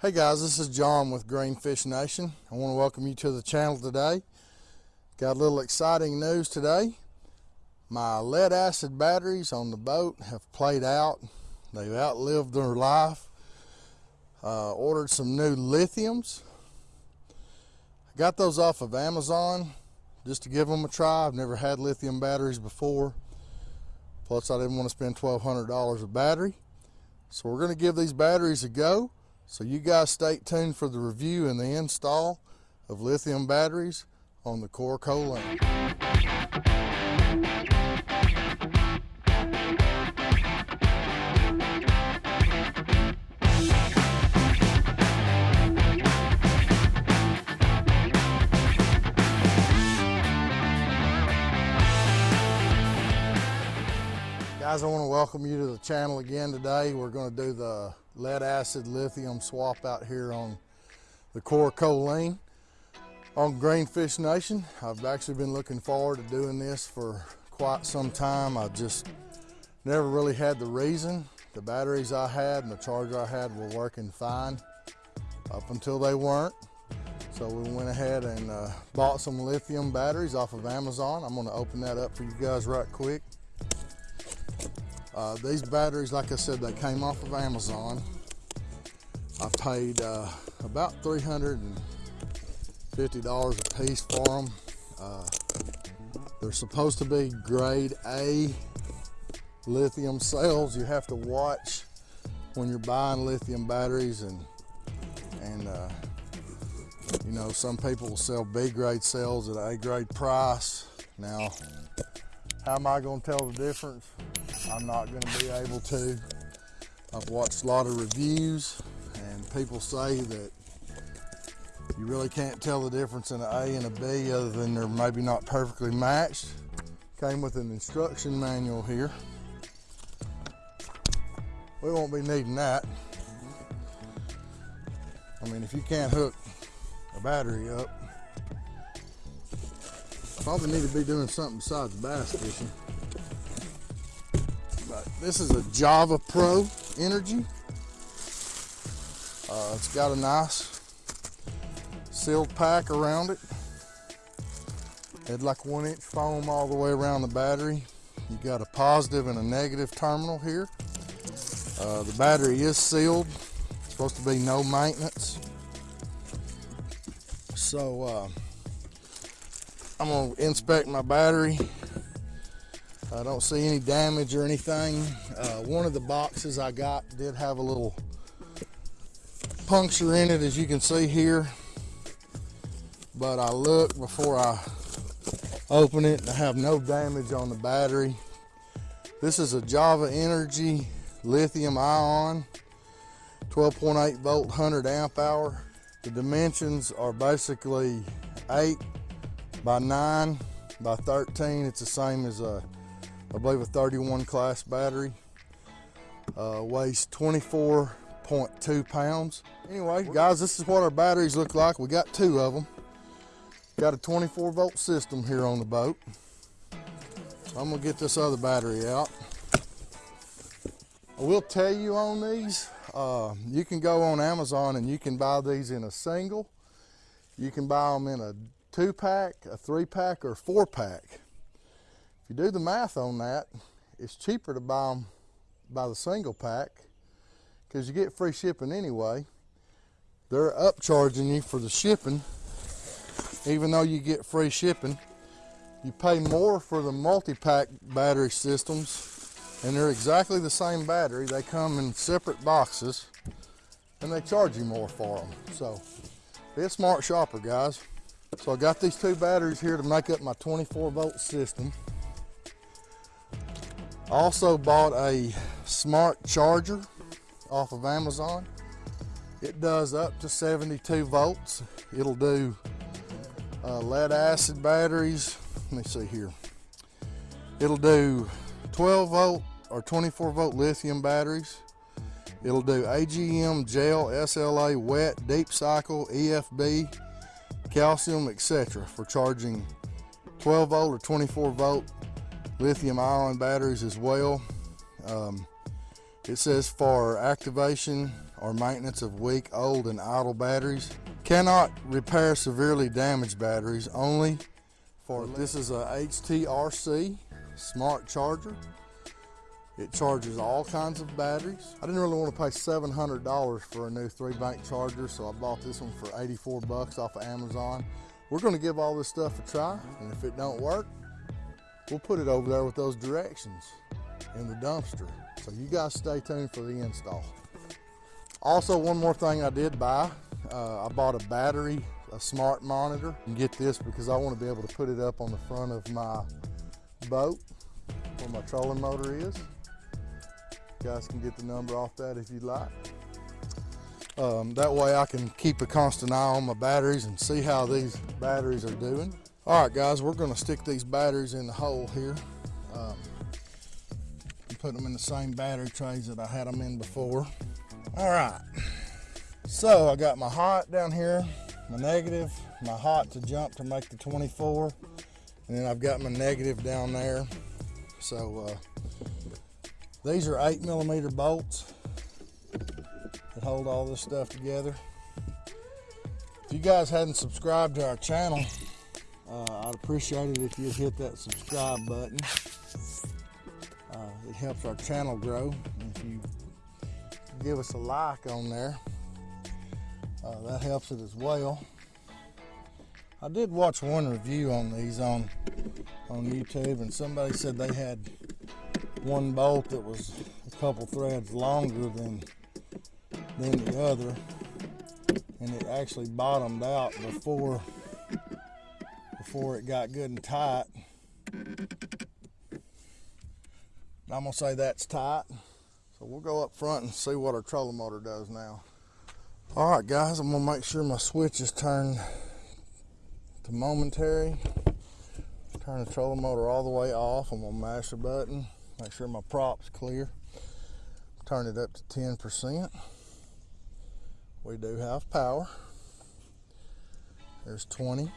Hey guys, this is John with Greenfish Nation. I want to welcome you to the channel today. Got a little exciting news today. My lead acid batteries on the boat have played out. They've outlived their life. Uh, ordered some new lithiums. I got those off of Amazon just to give them a try. I've never had lithium batteries before. Plus I didn't want to spend $1,200 a battery. So we're going to give these batteries a go. So you guys stay tuned for the review and the install of lithium batteries on the Coraco Link. Guys, I want to welcome you to the channel again today. We're going to do the lead acid lithium swap out here on the Coraco Lean on Greenfish Nation. I've actually been looking forward to doing this for quite some time. I just never really had the reason. The batteries I had and the charger I had were working fine up until they weren't. So we went ahead and uh, bought some lithium batteries off of Amazon. I'm gonna open that up for you guys right quick. Uh, these batteries, like I said, they came off of Amazon. I paid uh, about $350 a piece for them. Uh, they're supposed to be grade A lithium cells. You have to watch when you're buying lithium batteries and and uh, you know some people will sell B grade cells at A grade price. Now, how am I going to tell the difference? I'm not going to be able to. I've watched a lot of reviews and people say that you really can't tell the difference in an A and a B other than they're maybe not perfectly matched. Came with an instruction manual here. We won't be needing that. I mean, if you can't hook a battery up, probably need to be doing something besides bass fishing. This is a Java Pro Energy. Uh, it's got a nice sealed pack around it. Had like one inch foam all the way around the battery. You got a positive and a negative terminal here. Uh, the battery is sealed. It's supposed to be no maintenance. So uh, I'm gonna inspect my battery I don't see any damage or anything. Uh, one of the boxes I got did have a little puncture in it, as you can see here. But I looked before I open it and I have no damage on the battery. This is a Java Energy lithium ion, 12.8 volt, 100 amp hour. The dimensions are basically 8 by 9 by 13. It's the same as a I believe a 31 class battery. Uh, weighs 24.2 pounds. Anyway, guys, this is what our batteries look like. We got two of them. Got a 24 volt system here on the boat. So I'm gonna get this other battery out. I will tell you on these, uh, you can go on Amazon and you can buy these in a single. You can buy them in a two pack, a three pack, or four pack. If you do the math on that, it's cheaper to buy them by the single pack because you get free shipping anyway. They're upcharging you for the shipping. Even though you get free shipping, you pay more for the multi-pack battery systems and they're exactly the same battery. They come in separate boxes and they charge you more for them. So be a smart shopper, guys. So I got these two batteries here to make up my 24 volt system. Also bought a smart charger off of Amazon. It does up to 72 volts. It'll do uh, lead acid batteries. Let me see here. It'll do 12 volt or 24 volt lithium batteries. It'll do AGM, gel, SLA, wet, deep cycle, EFB, calcium, etc. for charging 12 volt or 24 volt lithium ion batteries as well. Um, it says for activation or maintenance of weak, old, and idle batteries. Cannot repair severely damaged batteries, only for this is a HTRC smart charger. It charges all kinds of batteries. I didn't really want to pay $700 for a new three bank charger, so I bought this one for 84 bucks off of Amazon. We're gonna give all this stuff a try, and if it don't work, we'll put it over there with those directions in the dumpster. So you guys stay tuned for the install. Also, one more thing I did buy, uh, I bought a battery, a smart monitor. And get this because I want to be able to put it up on the front of my boat where my trolling motor is. You guys can get the number off that if you'd like. Um, that way I can keep a constant eye on my batteries and see how these batteries are doing. All right, guys, we're gonna stick these batteries in the hole here. Um, put them in the same battery trays that I had them in before. All right, so I got my hot down here, my negative, my hot to jump to make the 24, and then I've got my negative down there. So uh, these are eight millimeter bolts that hold all this stuff together. If you guys hadn't subscribed to our channel, I'd appreciate it if you'd hit that subscribe button. Uh, it helps our channel grow. If you give us a like on there, uh, that helps it as well. I did watch one review on these on on YouTube, and somebody said they had one bolt that was a couple threads longer than than the other and it actually bottomed out before before it got good and tight. I'm gonna say that's tight. So we'll go up front and see what our trolling motor does now. All right guys I'm gonna make sure my switch is turned to momentary. Turn the trolling motor all the way off. I'm gonna mash the button make sure my prop's clear. Turn it up to 10 percent. We do have power. There's 20,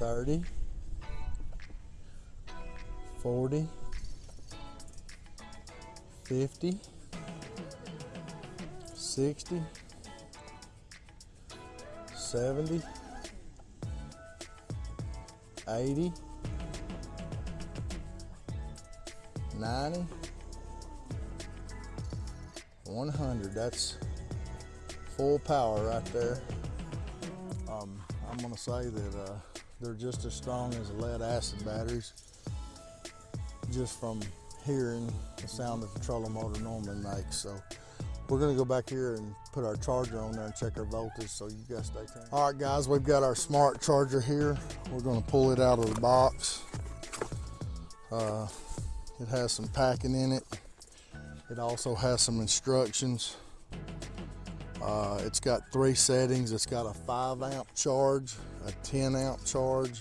30, 40, 50, 60, 70, 80, 90, 100 that's full power right there. Um, I'm gonna say that uh, they're just as strong as lead acid batteries just from hearing the sound the trolling motor normally makes. So we're gonna go back here and put our charger on there and check our voltage so you guys stay tuned. All right guys we've got our smart charger here. We're gonna pull it out of the box. Uh, it has some packing in it. It also has some instructions. Uh, it's got three settings. It's got a 5 amp charge, a 10 amp charge,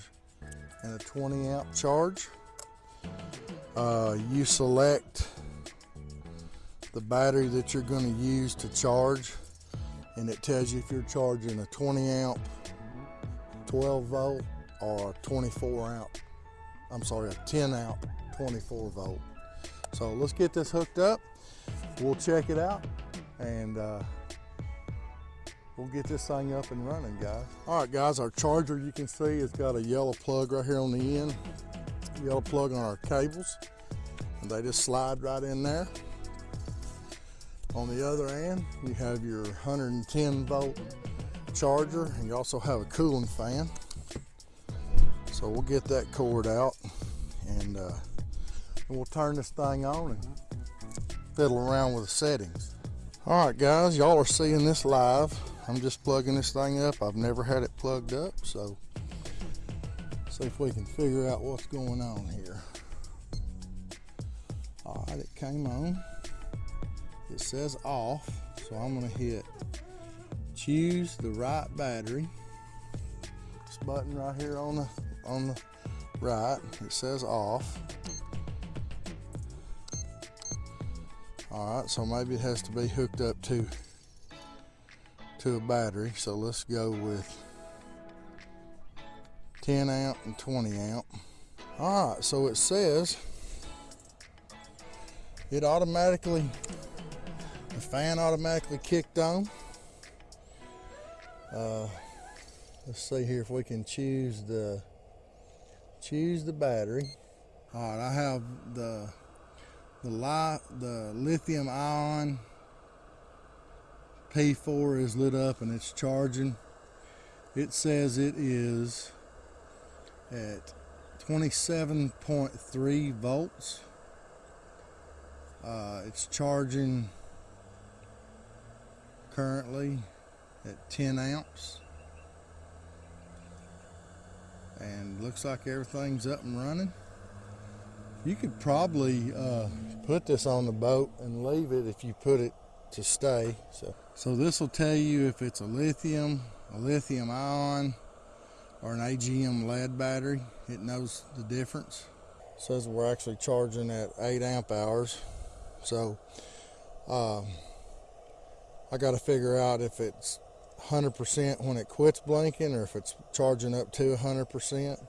and a 20 amp charge. Uh, you select the battery that you're going to use to charge and it tells you if you're charging a 20 amp 12 volt or a 24 amp. I'm sorry a 10 amp 24 volt. So let's get this hooked up. We'll check it out and uh, we'll get this thing up and running guys. All right guys our charger you can see it's got a yellow plug right here on the end. Yellow plug on our cables. And they just slide right in there. On the other end you have your 110 volt charger and you also have a cooling fan. So we'll get that cord out and uh, we'll turn this thing on and fiddle around with the settings. All right, guys, y'all are seeing this live. I'm just plugging this thing up. I've never had it plugged up, so see if we can figure out what's going on here. All right, it came on. It says off, so I'm gonna hit choose the right battery. This button right here on the on the right, it says off. All right, so maybe it has to be hooked up to to a battery. So let's go with 10 amp and 20 amp. All right, so it says it automatically, the fan automatically kicked on. Uh, let's see here if we can choose the, choose the battery. All right, I have the, the, li the lithium ion P4 is lit up and it's charging. It says it is at 27.3 volts. Uh, it's charging currently at 10 amps. And looks like everything's up and running. You could probably uh, put this on the boat and leave it if you put it to stay. So, so this will tell you if it's a lithium, a lithium ion, or an AGM lead battery. It knows the difference. It says we're actually charging at 8 amp hours. So um, I got to figure out if it's 100% when it quits blinking or if it's charging up to 100%.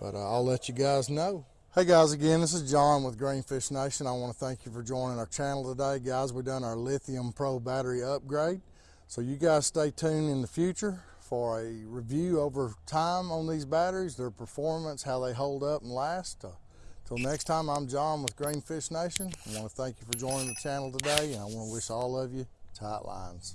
But uh, I'll let you guys know. Hey guys, again, this is John with Greenfish Nation. I want to thank you for joining our channel today. Guys, we've done our Lithium Pro battery upgrade. So you guys stay tuned in the future for a review over time on these batteries, their performance, how they hold up and last. Uh, Till next time, I'm John with Greenfish Nation. I want to thank you for joining the channel today, and I want to wish all of you tight lines.